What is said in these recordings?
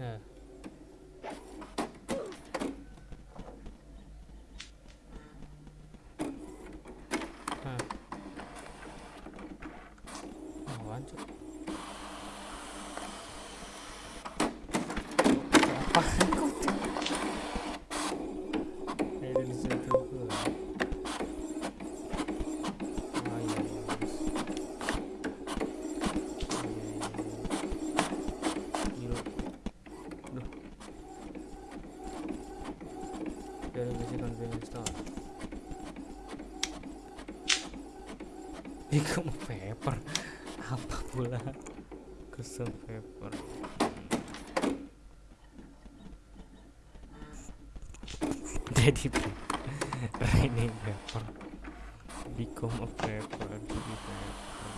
네. 네. 아, 완전 아, Dari misi convenience store. Become a paper. Apa pula? Custom paper. Jadi raining paper. Become a paper. Jadi paper.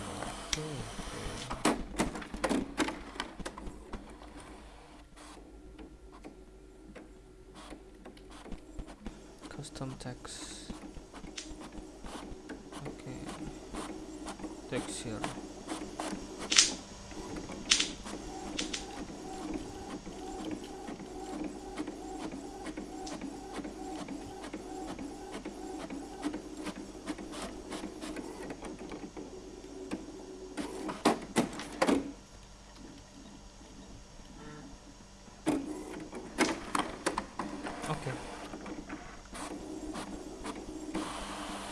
Custom text. Oke text here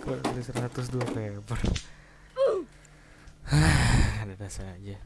Kok dari 102 paper Ada dasar aja